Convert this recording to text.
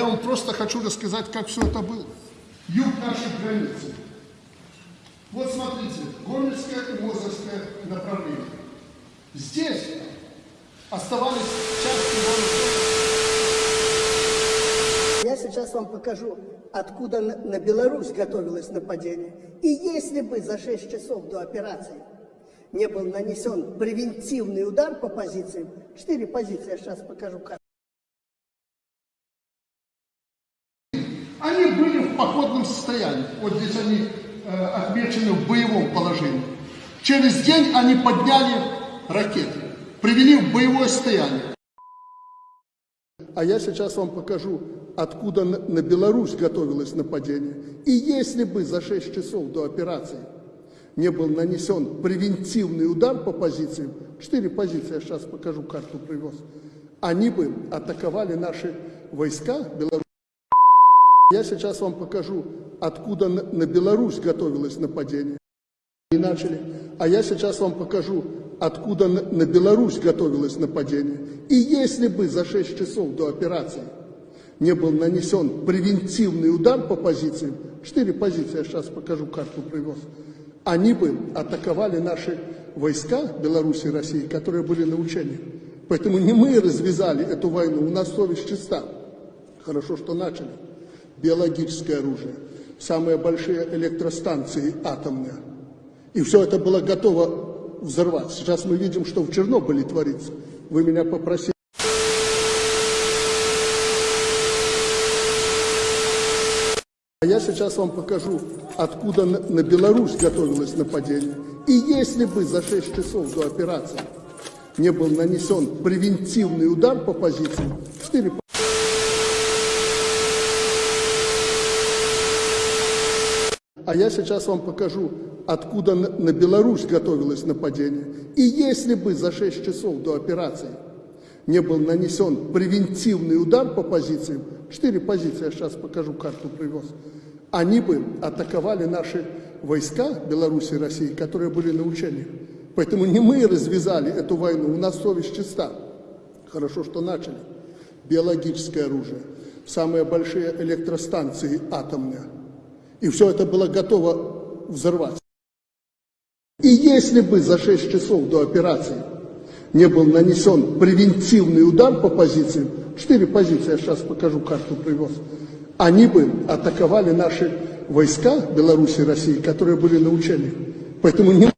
Я вам просто хочу рассказать, как все это было. Юг нашей границы. Вот смотрите, Гомельское и Мозырское направление. Здесь оставались части вооружения. Я сейчас вам покажу, откуда на, Беларусь готовилось нападение. И если бы за 6 часов до операции не был нанесен превентивный удар по позициям, четыре позиции, я сейчас покажу как. Они были в походном состоянии. Вот здесь они э, отмечены в боевом положении. Через день они подняли ракеты, привели в боевое состояние. А я сейчас вам покажу, откуда на, на Беларусь готовилось нападение. И если бы за 6 часов до операции не был нанесен превентивный удар по позициям, четыре позиции, я сейчас покажу, карту привез, они бы атаковали наши войска Беларусь. Я сейчас вам покажу, откуда на, Беларусь готовилось нападение. И начали. А я сейчас вам покажу, откуда на, Беларусь готовилось нападение. И если бы за 6 часов до операции не был нанесен превентивный удар по позициям, четыре позиции, я сейчас покажу, карту привез, они бы атаковали наши войска Беларуси и России, которые были на учениях. Поэтому не мы развязали эту войну, у нас совесть чиста. Хорошо, что начали. Биологическое оружие, самые большие электростанции атомные. И все это было готово взорвать. Сейчас мы видим, что в Чернобыле творится. Вы меня попросили. А я сейчас вам покажу, откуда на, на Беларусь готовилось нападение. И если бы за 6 часов до операции не был нанесен превентивный удар по позициям, 4 А я сейчас вам покажу, откуда на, Беларусь готовилось нападение. И если бы за 6 часов до операции не был нанесен превентивный удар по позициям, четыре позиции, я сейчас покажу, карту привез, они бы атаковали наши войска Беларуси и России, которые были на учениях. Поэтому не мы развязали эту войну, у нас совесть чиста. Хорошо, что начали. Биологическое оружие, самые большие электростанции атомные. И все это было готово взорвать. И если бы за 6 часов до операции не был нанесен превентивный удар по позициям, четыре позиции, я сейчас покажу, карту привез, они бы атаковали наши войска Беларуси и России, которые были на учениях. Поэтому не